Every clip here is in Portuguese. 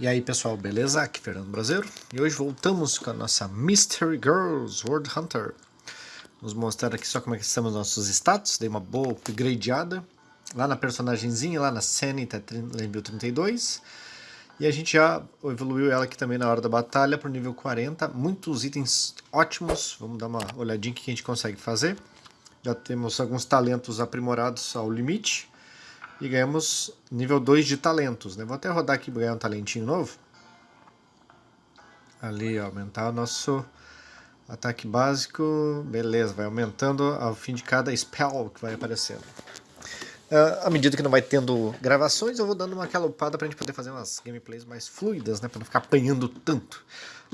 E aí pessoal, beleza? Aqui é Fernando Brasileiro e hoje voltamos com a nossa Mystery Girls World Hunter. Vamos mostrar aqui só como é que estamos nossos status, dei uma boa upgradeada. Lá na personagemzinha, lá na Senny, tá nível 32. E a gente já evoluiu ela aqui também na hora da batalha para o nível 40. Muitos itens ótimos, vamos dar uma olhadinha que a gente consegue fazer. Já temos alguns talentos aprimorados ao limite. E ganhamos nível 2 de talentos. Né? Vou até rodar aqui para ganhar um talentinho novo. Ali, ó, aumentar o nosso ataque básico. Beleza, vai aumentando ao fim de cada spell que vai aparecendo. Uh, à medida que não vai tendo gravações, eu vou dando uma calupada para a gente poder fazer umas gameplays mais fluidas, né? Para não ficar apanhando tanto.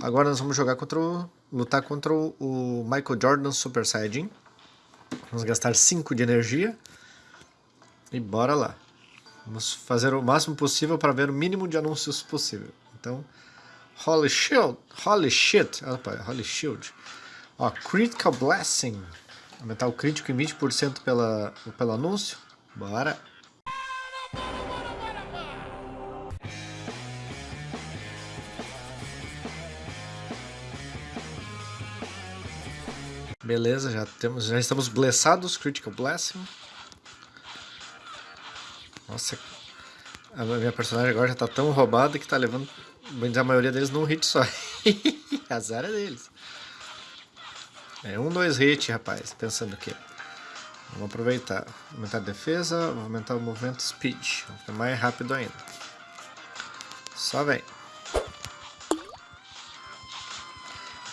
Agora nós vamos jogar contra o, lutar contra o Michael Jordan Super Saiyajin. Vamos gastar 5 de energia. E bora lá. Vamos fazer o máximo possível para ver o mínimo de anúncios possível. Então, Holy Shield, Holy Shit, opa, Holy Shield. Ó, Critical Blessing. Aumentar o crítico em 20% pela, pelo anúncio. Bora. Beleza, já temos, já estamos blessados, Critical Blessing. Nossa, a minha personagem agora já tá tão roubada que tá levando a maioria deles num hit só. Azar é deles. É um, dois hits, rapaz. Pensando o quê? Vamos aproveitar. Aumentar a defesa, aumentar o movimento speed. Vamos ficar mais rápido ainda. Só vem.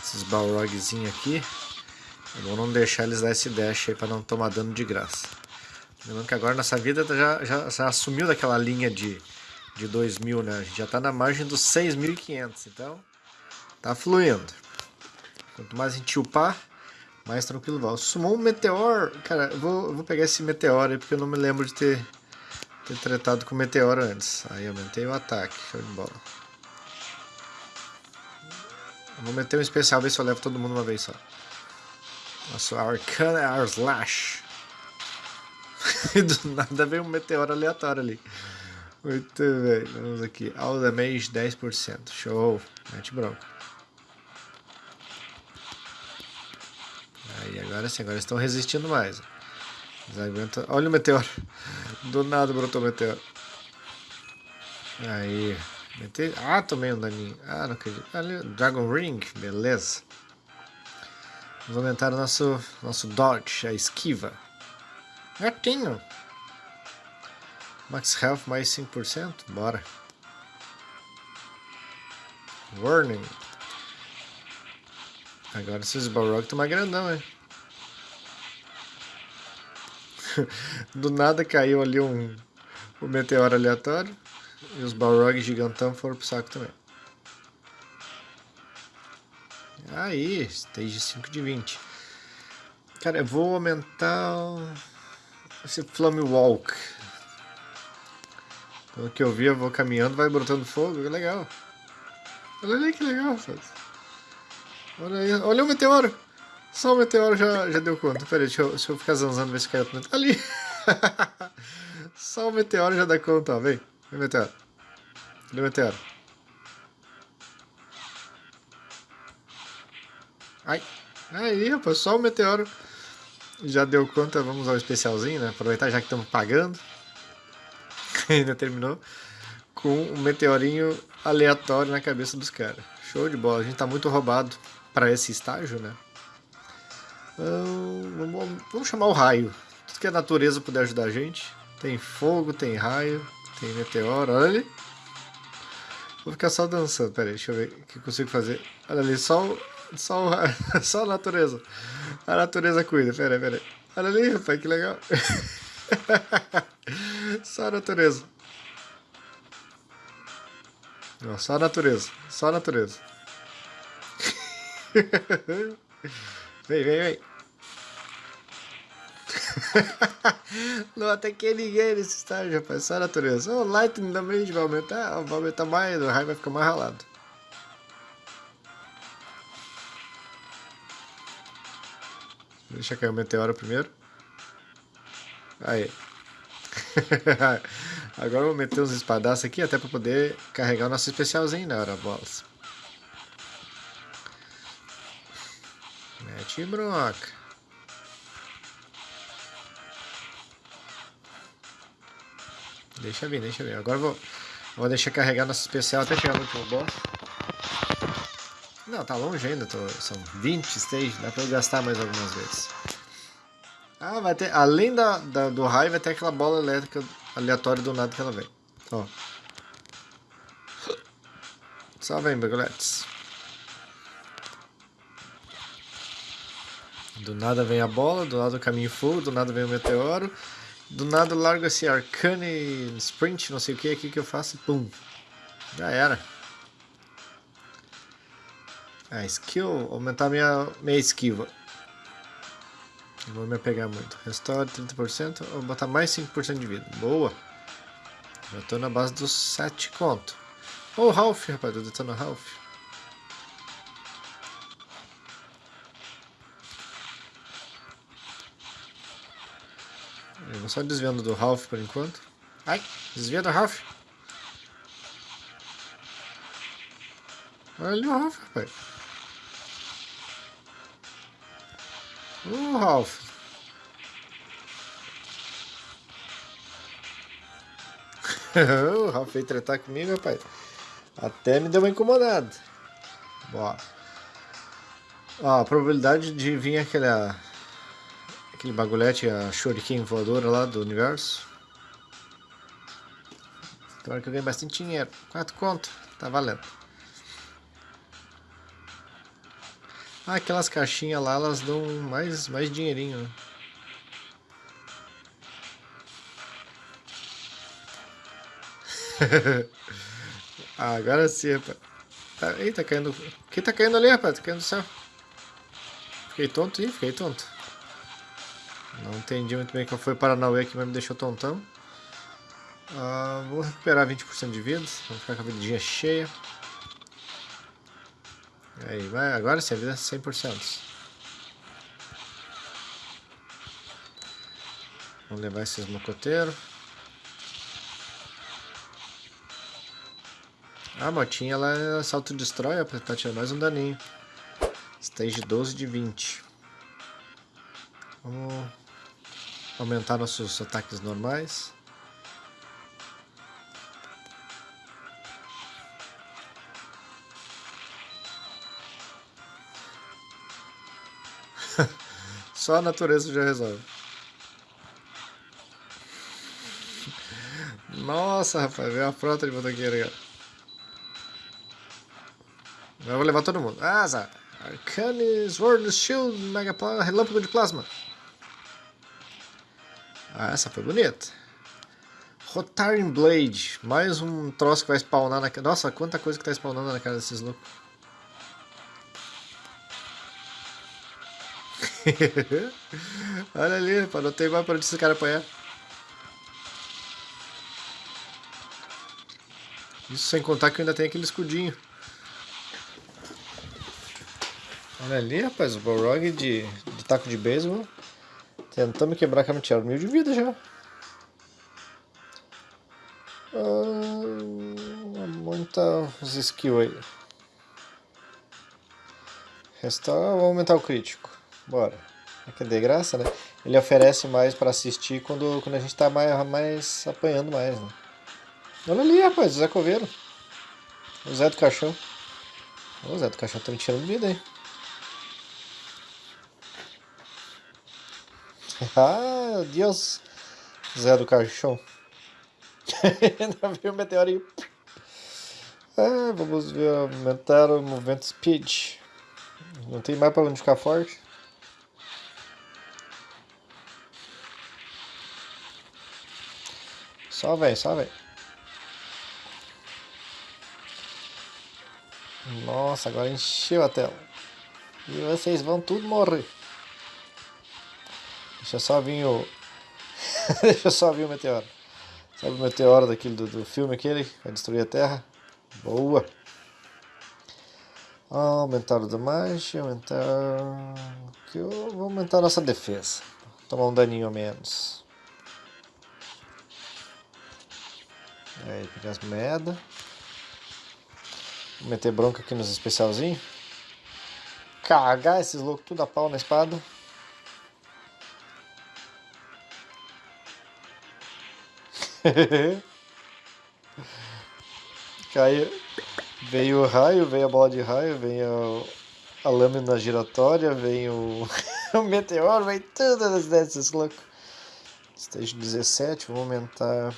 Esses balrogzinhos aqui. É bom não deixar eles dar esse dash aí pra não tomar dano de graça. Lembrando que agora nossa vida já, já, já assumiu daquela linha de, de 2000, né? A gente já está na margem dos 6.500, então tá fluindo. Quanto mais a gente upar, mais tranquilo vai. Sumou um meteor, cara, eu vou, eu vou pegar esse meteoro aí porque eu não me lembro de ter, ter tratado com o meteoro antes. Aí aumentei o ataque, show de bola. vou meter um especial, ver se eu levo todo mundo uma vez só. Nosso Arcana Our Slash. e do nada veio um meteoro aleatório ali. Muito bem, vamos aqui. All damage 10%. Show. Mete bronca. Aí, agora sim, agora estão resistindo mais. Aguentam... Olha o meteoro. Do nada brotou o meteoro. Aí. Mete... Ah, tomei um daninho. Ah, não acredito. Ali, Dragon Ring, beleza. Vamos aumentar o nosso, nosso dodge, a esquiva. Gatinho. Max Health mais 5%? Bora. Warning. Agora esses Balrog estão mais grandão, hein? Do nada caiu ali um, um meteoro aleatório. E os Balrog gigantão foram pro saco também. Aí, stage 5 de 20. Cara, eu vou aumentar esse Flame Walk. Pelo que eu vi, eu vou caminhando, vai brotando fogo, legal. Olha ali que legal, Olha aí, olha o meteoro. Só o meteoro já, já deu conta. Pera aí, deixa eu, deixa eu ficar zanzando, ver se cai outro meteoro. Ali! Só o meteoro já dá conta, ó. Vem, vem meteoro. Cadê o meteoro? Ai, aí, rapaz, só o meteoro já deu conta, vamos ao especialzinho, né? Aproveitar já que estamos pagando. Ainda terminou. Com um meteorinho aleatório na cabeça dos caras. Show de bola. A gente tá muito roubado para esse estágio, né? Então, vamos chamar o raio. Tudo que a natureza puder ajudar a gente. Tem fogo, tem raio, tem meteoro. Olha ali. Vou ficar só dançando. Pera aí, deixa eu ver o que eu consigo fazer. Olha ali, só, só, só a natureza. A natureza cuida, peraí, peraí. Olha ali, rapaz, que legal. só a natureza. Não, só a natureza, só a natureza. vem, vem, vem. Não ataquei ninguém nesse estágio, rapaz. Só a natureza. O Lightning também vai aumentar. Vai aumentar mais, o raio vai ficar mais ralado. Deixa cair o meteoro primeiro. Aí. Agora eu vou meter uns espadaços aqui até para poder carregar o nosso especialzinho na hora, bolas. Mete broca. Deixa vir, deixa vir. Agora eu vou, vou deixar carregar nosso especial até chegar no último boss. Não, tá longe ainda, tô, são 20 stages, dá pra eu gastar mais algumas vezes. Ah, vai ter, além da, da, do raio, vai ter aquela bola elétrica aleatória do nada que ela vem. Ó. Só vem, bagulhetes. Do nada vem a bola, do nada o caminho fogo, do nada vem o meteoro. Do nada larga esse Arcane Sprint, não sei o que aqui que eu faço, pum. Já era. A skill, aumentar minha, minha esquiva. Não vou me apegar muito. Restore 30%, vou botar mais 5% de vida. Boa. Já tô na base dos 7 conto. Ô, oh, Ralph, rapaz, eu tô no Ralph. Eu vou só desviando do Ralph por enquanto. Ai, desvia do Ralph. Olha o Ralph, rapaz. Uh, Ralph. o Ralph veio tratar comigo, rapaz. Até me deu uma incomodada. Bora. Ó, a probabilidade de vir aquele, aquele bagulhete, a shuriken voadora lá do universo. Agora que eu ganhei bastante dinheiro. Quatro conto. Tá valendo. Ah, aquelas caixinhas lá, elas dão mais, mais dinheirinho, né? ah, agora sim, rapaz. Tá, eita, caindo... O que tá caindo ali, rapaz? Tá caindo do céu. Fiquei tonto? Ih, fiquei tonto. Não entendi muito bem qual foi Paranauê aqui, mas me deixou tontão. Ah, vou recuperar 20% de vida. Vamos ficar com a vidinha cheia. Aí, vai, agora sim, a vida é 100%. Vamos levar esses mocoteiros. A motinha ela se autodestrói pra tirar mais um daninho. Stage 12 de 20. Vamos aumentar nossos ataques normais. Só a natureza já resolve. Nossa, rapaz, veio a frota de motoqueiro, cara. Eu vou levar todo mundo. Zá. Arcane Sword Shield Mega Relâmpago de Plasma. Ah, essa foi bonita. Rotaring Blade. Mais um troço que vai spawnar na... Nossa, quanta coisa que tá spawnando na cara desses loucos. Olha ali, não tem mais pra onde esse cara apanhar. Isso sem contar que ainda tem aquele escudinho. Olha ali, rapaz, o Balrog de, de taco de beisebol. Tentando quebrar a mentira. Mil de vida já. Ah, muita os skills aí. Restaurar, vamos aumentar o crítico. Bora. É que é de graça, né? Ele oferece mais pra assistir quando, quando a gente tá mais, mais apanhando mais, né? Olha ali, rapaz, o Zé Coveiro. O Zé do Caixão. O Zé do Caixão tá me tirando vida, hein? ah, Deus. Zé do Caixão. Ainda veio o meteorinho. Ah, vamos ver, aumentar o movimento speed. Não tem mais pra onde ficar forte. Só vem, só vem. Nossa, agora encheu a tela. E vocês vão tudo morrer. Deixa só vir o... Deixa só vir o meteoro. Sabe o meteoro daquele do, do filme aquele? Que vai destruir a Terra? Boa! Aumentar o damage, aumentar... Vou aumentar a nossa defesa. Tomar um daninho a menos. Aí, pegar as moedas. Vou meter bronca aqui nos especialzinhos. Cagar esses loucos tudo a pau na espada. Caiu. Veio o raio, veio a bola de raio, veio a, lâmina giratória, veio o, o meteoro, veio tudo nas desses loucos. Stage 17, vamos aumentar.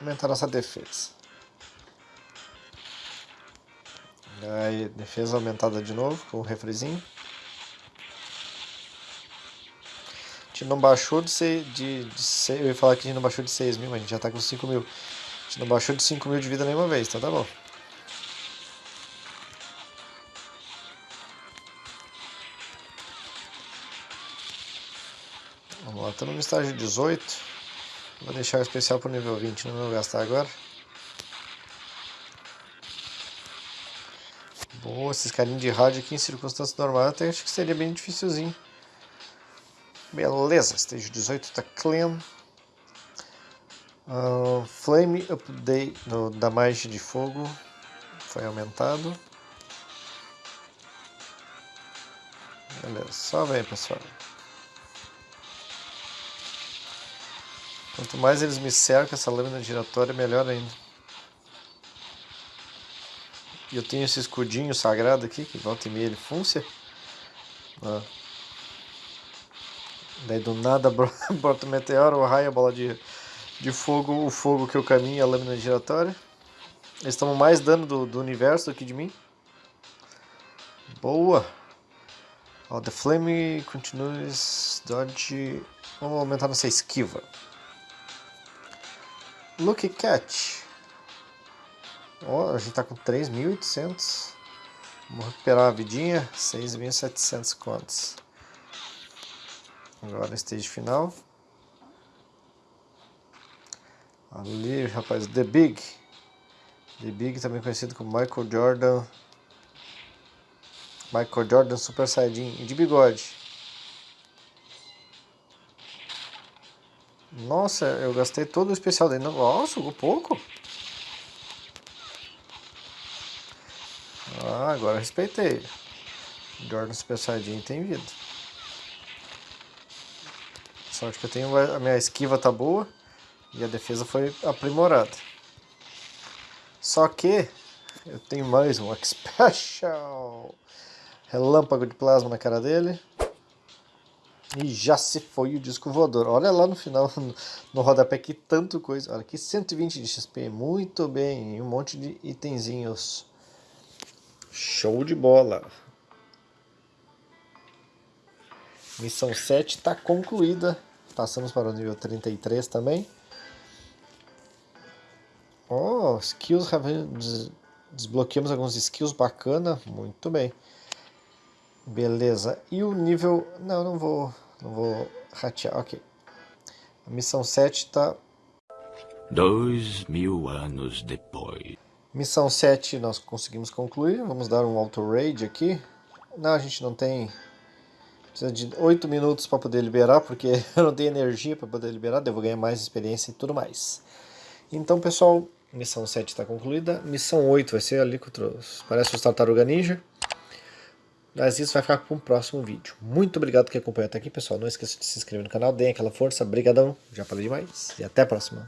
Aumentar nossa defesa. Aí, defesa aumentada de novo, com o refrezinho. A gente não baixou de, ser, de, de eu ia falar que a gente não baixou de 6 mil, mas a gente já tá com 5 mil. A gente não baixou de 5 mil de vida nenhuma vez, então tá bom. Vamos lá, estamos no estágio 18. Vou deixar o especial para o nível 20, não vou gastar agora. Boa, esses carinhos de rádio aqui em circunstâncias normais até acho que seria bem dificilzinho. Beleza, stage 18 tá clean. Uh, flame Update no damage de fogo foi aumentado. Beleza, só vem pessoal. Quanto mais eles me cercam essa lâmina giratória, melhor ainda. E eu tenho esse escudinho sagrado aqui, que volta e meia ele funcia. Ah. Daí do nada brota o meteoro, o raio, a bola de de fogo, o fogo que eu caminho, a lâmina giratória. Eles tomam mais dano do, do universo aqui de mim. Boa! Ó, the flame continues dodge. Vamos aumentar nossa esquiva. Look catch. Ó, a gente tá com 3.800. Vamos recuperar a vidinha. 6.700 contos. Agora stage final. Ali, rapaz, The Big. The Big, também conhecido como Michael Jordan. Michael Jordan Super Saiyajin e de bigode. Nossa, eu gastei todo o especial dele. Nossa, um pouco. Ah, agora respeitei. Jordan Super Saiyajin tem vida. Sorte que eu tenho, a minha esquiva tá boa. E a defesa foi aprimorada. Só que eu tenho mais um Special. Relâmpago de plasma na cara dele. E já se foi o disco voador. Olha lá no final, no rodapé, que tanto coisa. Olha aqui, 120 de XP. Muito bem. E um monte de itenzinhos. Show de bola. Missão 7 está concluída. Passamos para o nível 33 também. Oh, skills des desbloqueamos alguns skills bacana, muito bem. Beleza. E o nível, não, não vou, não vou ratear, ok. A missão 7 está... Dois mil anos depois. Missão 7 nós conseguimos concluir, vamos dar um auto raid aqui. Não, a gente não tem... Precisa de 8 minutos para poder liberar, porque eu não tenho energia para poder liberar, devo ganhar mais experiência e tudo mais. Então, pessoal, Missão 7 está concluída. Missão 8 vai ser ali com os... Parece os Tartaruga Ninja. Mas isso vai ficar para um próximo vídeo. Muito obrigado que acompanhou até aqui, pessoal. Não esqueça de se inscrever no canal, deem aquela força. Obrigadão, já falei demais. E até a próxima.